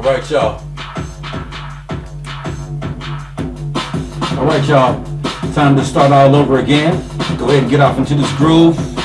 right, y'all. All right, y'all. Time to start all over again. Go ahead and get off into this groove.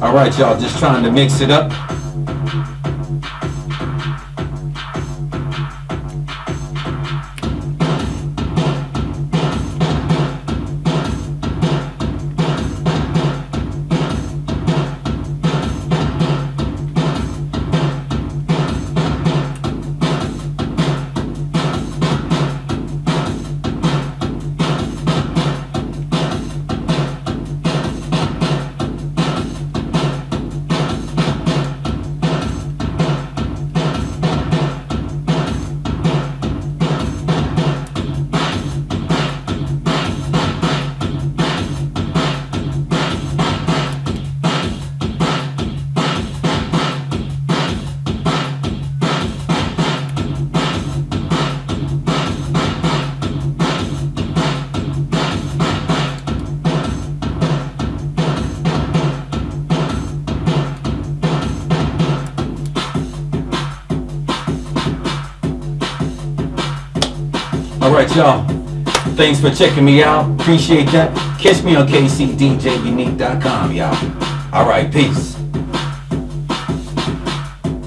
All right, y'all, just trying to mix it up. All right, y'all. Thanks for checking me out. Appreciate that. Catch me on kcdjunique.com, y'all. All right, peace.